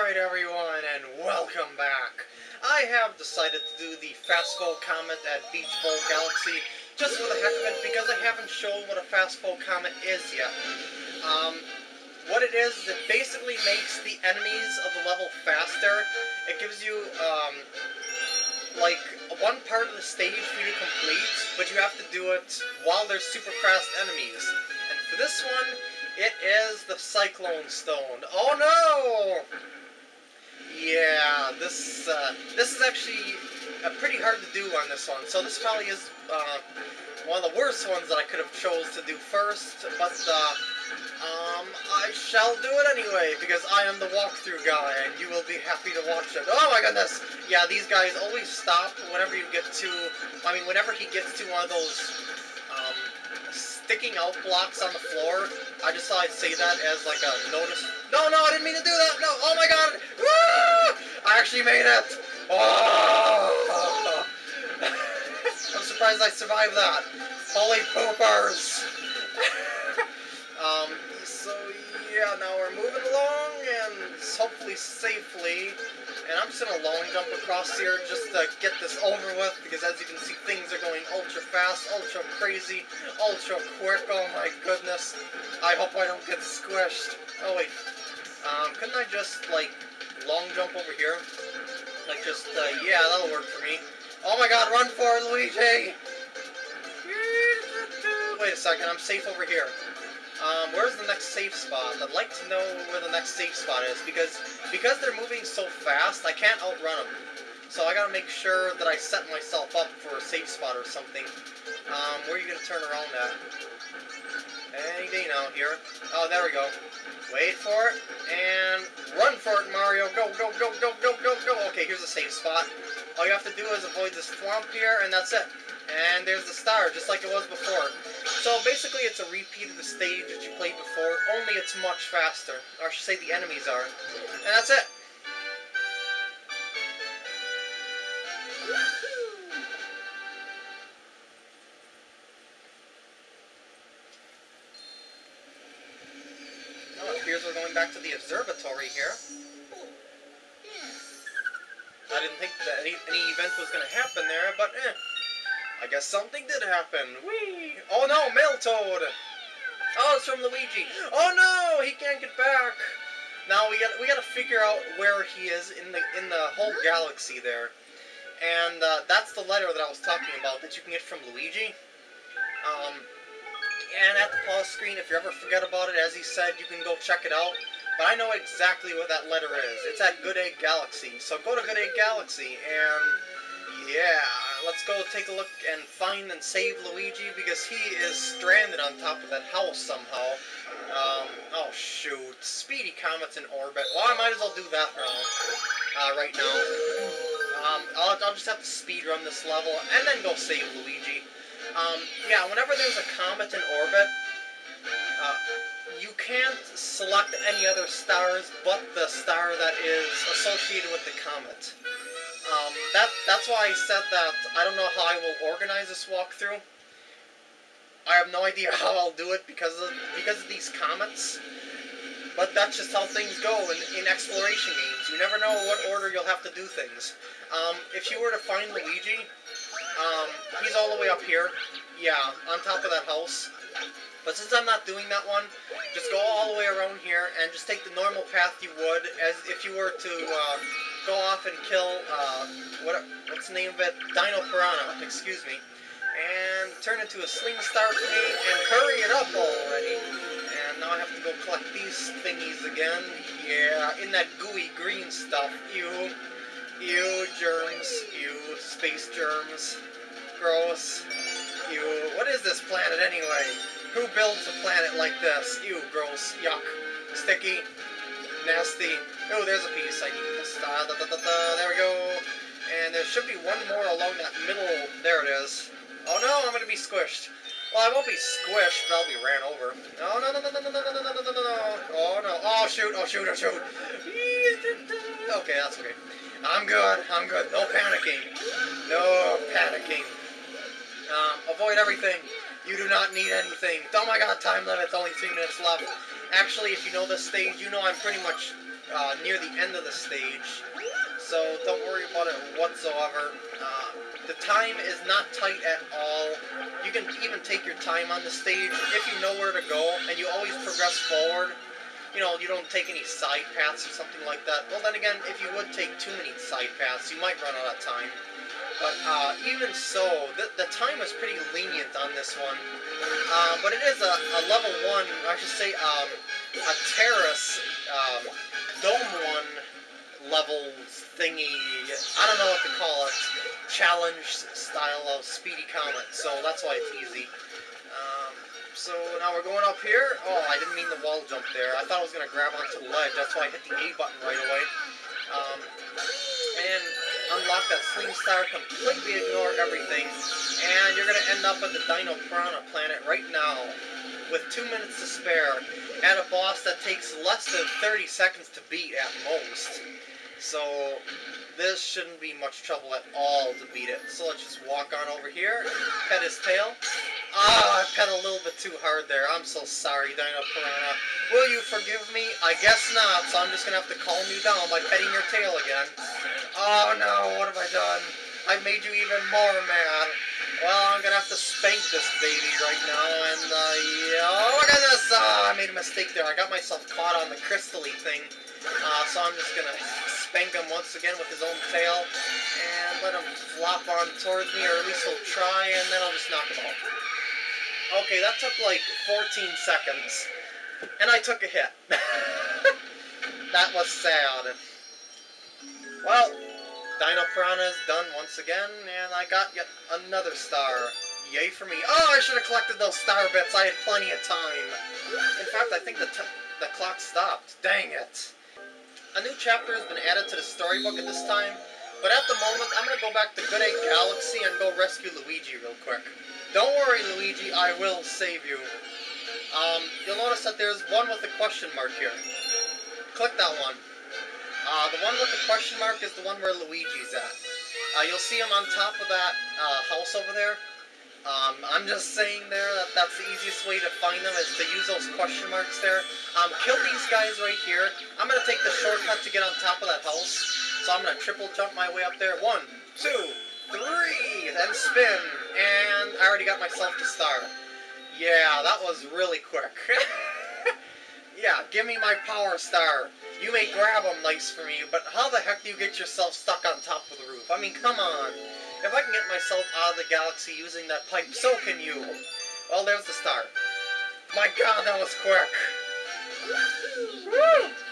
Alright everyone, and welcome back. I have decided to do the Fast Foe Comet at Beach Bowl Galaxy just for the heck of it because I haven't shown what a Fast Foe Comet is yet. Um, what it is, is it basically makes the enemies of the level faster. It gives you, um, like, one part of the stage for you to complete, but you have to do it while there's super fast enemies. And for this one, it is the Cyclone Stone. Oh no! Yeah, this uh, this is actually uh, pretty hard to do on this one. So this probably is uh, one of the worst ones that I could have chose to do first. But uh, um, I shall do it anyway because I am the walkthrough guy, and you will be happy to watch it. Oh my goodness! Yeah, these guys always stop whenever you get to. I mean, whenever he gets to one of those sticking out blocks on the floor. I just thought I'd say that as like a notice. No, no, I didn't mean to do that. No, oh my god. Woo! I actually made it. Oh! I'm surprised I survived that. Holy poopers. um, so yeah, now we're moving along and hopefully safely. And I'm just to long jump across here just to get this over with, because as you can see, things are going ultra fast, ultra crazy, ultra quick. Oh my goodness. I hope I don't get squished. Oh wait. Um, couldn't I just, like, long jump over here? Like, just, uh, yeah, that'll work for me. Oh my god, run for it, Luigi! Wait a second, I'm safe over here. Um, where's the next safe spot? I'd like to know where the next safe spot is, because because they're moving so fast, I can't outrun them. So I gotta make sure that I set myself up for a safe spot or something. Um, where are you gonna turn around at? Any day now, here. Oh, there we go. Wait for it, and Go, go, go, go, go! Okay, here's a safe spot. All you have to do is avoid this swamp here, and that's it. And there's the star, just like it was before. So basically it's a repeat of the stage that you played before, only it's much faster. Or I should say the enemies are. And that's it. Appears we're going back to the observatory here. I didn't think that any, any event was going to happen there, but eh. I guess something did happen. Whee! Oh no, Toad. Oh, it's from Luigi. Oh no, he can't get back. Now we got we got to figure out where he is in the in the whole galaxy there, and uh, that's the letter that I was talking about that you can get from Luigi. Um, and at the pause screen, if you ever forget about it, as he said, you can go check it out. But I know exactly what that letter is. It's at Good Egg Galaxy. So go to Good Egg Galaxy and yeah, let's go take a look and find and save Luigi because he is stranded on top of that house somehow. Um, oh shoot, Speedy Comet's in orbit. Well, I might as well do that now, uh, right now. Um, I'll, I'll just have to speed run this level and then go save Luigi. Um, yeah, whenever there's a comet in orbit, you can't select any other stars but the star that is associated with the comet. Um, that that's why I said that I don't know how I will organize this walkthrough. I have no idea how I'll do it because of because of these comets. But that's just how things go in, in exploration games. You never know what order you'll have to do things. Um, if you were to find Luigi, um, he's all the way up here. Yeah, on top of that house. But since I'm not doing that one, just go all the way around here and just take the normal path you would as if you were to uh, go off and kill, uh, what, what's the name of it? Dino Piranha, excuse me. And turn into a Sling Star and hurry it up already. And now I have to go collect these thingies again. Yeah, in that gooey green stuff. Ew. Ew, germs. Ew, space germs. Gross. Ew. What is this planet anyway? Who builds a planet like this? Ew, gross, yuck, sticky, nasty. Oh, there's a piece I need. Da, da, da, da, there we go. And there should be one more along that middle. There it is. Oh no, I'm gonna be squished. Well, I won't be squished, but I'll be ran over. No, no, no, no, no, no, no, no, no, no, no. Oh no. Oh shoot, oh shoot, oh shoot. Okay, that's okay. I'm good, I'm good. No panicking. No panicking. Um, avoid everything. You do not need anything. Oh my god, time limit, it's only three minutes left. Actually, if you know this stage, you know I'm pretty much uh, near the end of the stage. So don't worry about it whatsoever. Uh, the time is not tight at all. You can even take your time on the stage if you know where to go, and you always progress forward. You know, you don't take any side paths or something like that. Well, then again, if you would take too many side paths, you might run out of time. But uh, even so, the, the time is pretty lenient on this one. Uh, but it is a, a level 1, I should say um, a terrace um, Dome 1 level thingy, I don't know what to call it, challenge style of Speedy Comet, so that's why it's easy. Um, so now we're going up here. Oh, I didn't mean the wall jump there. I thought I was going to grab onto the ledge, that's why I hit the A button right away. That Sling Star, completely ignore everything, and you're going to end up at the Dino Piranha planet right now, with two minutes to spare, at a boss that takes less than 30 seconds to beat at most. So, this shouldn't be much trouble at all to beat it. So let's just walk on over here, pet his tail. Ah, I pet a little bit too hard there. I'm so sorry, Dino Piranha. Will you forgive me? I guess not, so I'm just going to have to calm you down by petting your tail again. Oh no, what have I done? I've made you even more mad. Well, I'm gonna have to spank this baby right now, and, uh, yeah, look at this! Oh, I made a mistake there. I got myself caught on the crystally thing. Uh, so I'm just gonna spank him once again with his own tail, and let him flop on towards me, or at least he'll try, and then I'll just knock him out. Okay, that took like 14 seconds, and I took a hit. that was sad. Well, Dino is done once again, and I got yet another star. Yay for me. Oh, I should have collected those star bits. I had plenty of time. In fact, I think the, the clock stopped. Dang it. A new chapter has been added to the storybook at this time, but at the moment, I'm going to go back to Good Egg Galaxy and go rescue Luigi real quick. Don't worry, Luigi, I will save you. Um, you'll notice that there's one with a question mark here. Click that one. Uh, the one with the question mark is the one where Luigi's at. Uh, you'll see him on top of that uh, house over there. Um, I'm just saying there that that's the easiest way to find them is to use those question marks there. Um, kill these guys right here. I'm going to take the shortcut to get on top of that house. So I'm going to triple jump my way up there. One, two, three, then spin. And I already got myself to star. Yeah, that was really quick. yeah, give me my power star. You may grab them nice for me, but how the heck do you get yourself stuck on top of the roof? I mean, come on. If I can get myself out of the galaxy using that pipe, so can you. Well, there's the star. My god, that was quick. Woo!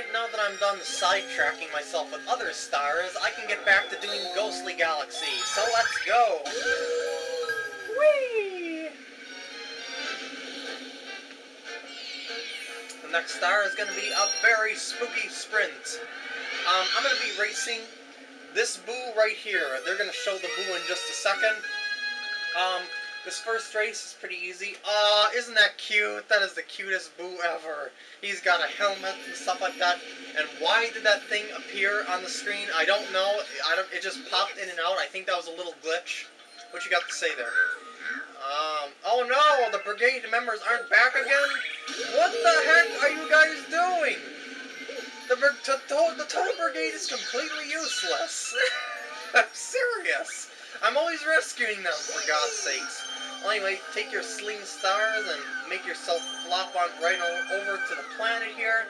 Alright, now that I'm done sidetracking myself with other stars, I can get back to doing Ghostly Galaxy. So let's go! Whee! The next star is going to be a very spooky sprint. Um, I'm going to be racing this boo right here. They're going to show the boo in just a second. Um, this first race is pretty easy. Aw, isn't that cute? That is the cutest boo ever. He's got a helmet and stuff like that. And why did that thing appear on the screen? I don't know. I don't. It just popped in and out. I think that was a little glitch. What you got to say there? Um, oh no, the brigade members aren't back again? What the heck are you guys doing? The, to, the total brigade is completely useless. I'm serious. I'm always rescuing them, for God's sakes. Well, anyway, take your sling stars and make yourself flop on right over to the planet here.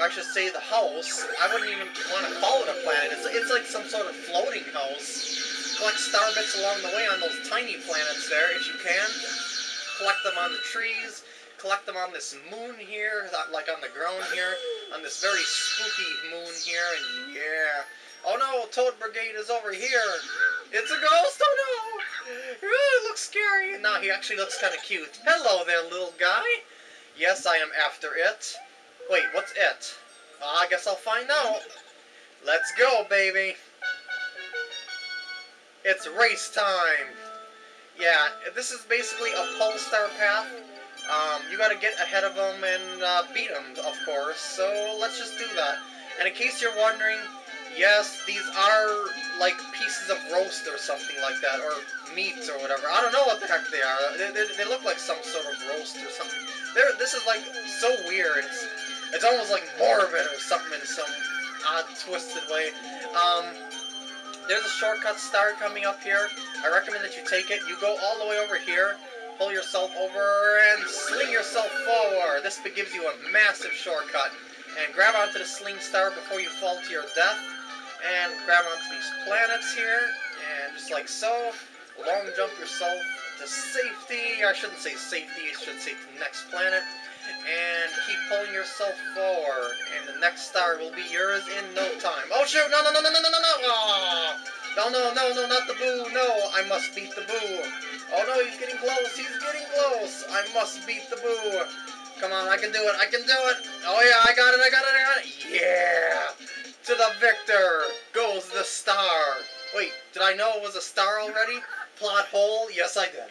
I should say the house. I wouldn't even want to call it a planet. It's, it's like some sort of floating house collect star bits along the way on those tiny planets there, if you can. Collect them on the trees, collect them on this moon here, like on the ground here, on this very spooky moon here, and yeah. Oh no, Toad Brigade is over here. It's a ghost, oh no! It looks scary. No, he actually looks kind of cute. Hello there, little guy. Yes, I am after it. Wait, what's it? I guess I'll find out. Let's go, baby. It's race time! Yeah, this is basically a Pull Star path. Um, you gotta get ahead of them and uh, beat them, of course, so let's just do that. And in case you're wondering, yes, these are like pieces of roast or something like that, or meat or whatever. I don't know what the heck they are. They, they, they look like some sort of roast or something. They're, this is like so weird. It's, it's almost like morbid or something in some odd, twisted way. Um, there's a shortcut star coming up here. I recommend that you take it. You go all the way over here, pull yourself over, and sling yourself forward. This gives you a massive shortcut. And grab onto the sling star before you fall to your death. And grab onto these planets here, and just like so, long jump yourself to safety. I shouldn't say safety, I should say to the next planet and keep pulling yourself forward, and the next star will be yours in no time. Oh shoot! No, no, no, no, no, no, no, no! Oh, no, no, no, no, not the boo! No, I must beat the boo! Oh no, he's getting close! He's getting close! I must beat the boo! Come on, I can do it! I can do it! Oh yeah, I got it! I got it! I got it! Yeah! To the victor goes the star. Wait, did I know it was a star already? Plot hole? Yes, I did.